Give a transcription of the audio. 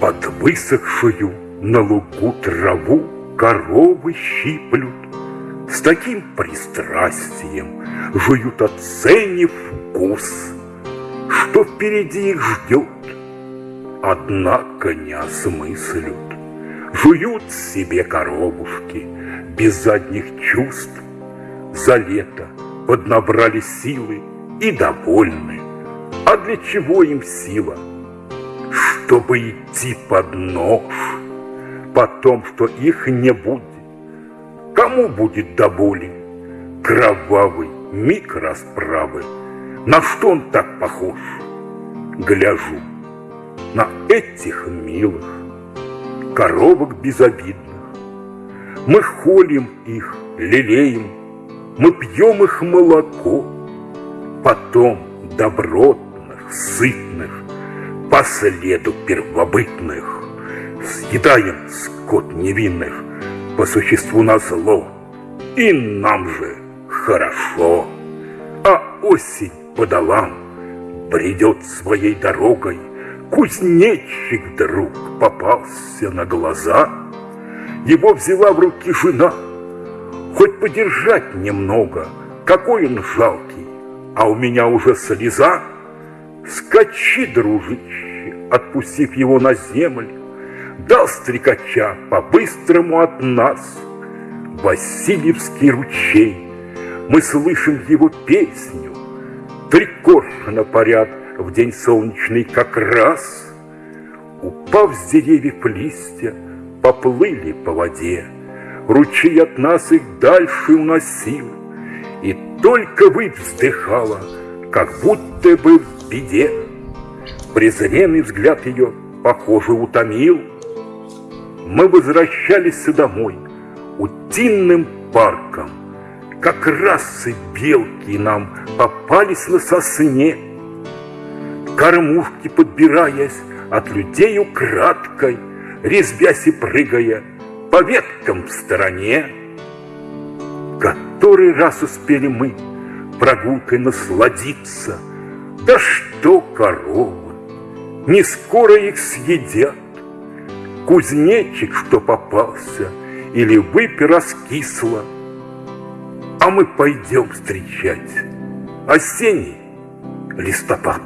Под высохшую на лугу траву коровы щиплют, С таким пристрастием жуют, оценив вкус, Что впереди их ждет, однако не осмыслют. Жуют себе коровушки без задних чувств, За лето поднабрали силы и довольны. А для чего им сила? Чтобы идти под нож, потом, что их не будет. Кому будет до боли? Кровавый миг расправы. На что он так похож? Гляжу на этих милых коровок безобидных. Мы холим их, лелеем, мы пьем их молоко, Потом добротных, сытных, по следу первобытных. Съедаем скот невинных по существу на зло, И нам же хорошо. А осень по долам бредет своей дорогой, Кузнечик вдруг попался на глаза, Его взяла в руки жена, Хоть подержать немного, какой он жалкий, А у меня уже слеза. Скачи, дружище, отпустив его на землю, Дал стрекача по-быстрому от нас. Васильевский ручей. Мы слышим его песню, Три коршуна парят в день солнечный как раз. Упав с деревьев листья, поплыли по воде, Ручей от нас их дальше уносил, И только вы вздыхала, как будто бы беде. Презренный взгляд ее, похоже, утомил. Мы возвращались домой утиным парком. Как раз и белки нам попались на сосне. Кормушки подбираясь от людей украдкой, Резвясь и прыгая по веткам в стороне. Который раз успели мы прогулкой насладиться, Да что коровы, не скоро их съедят. Кузнечик, что попался, или выпь раскисла, А мы пойдем встречать осенний листопад.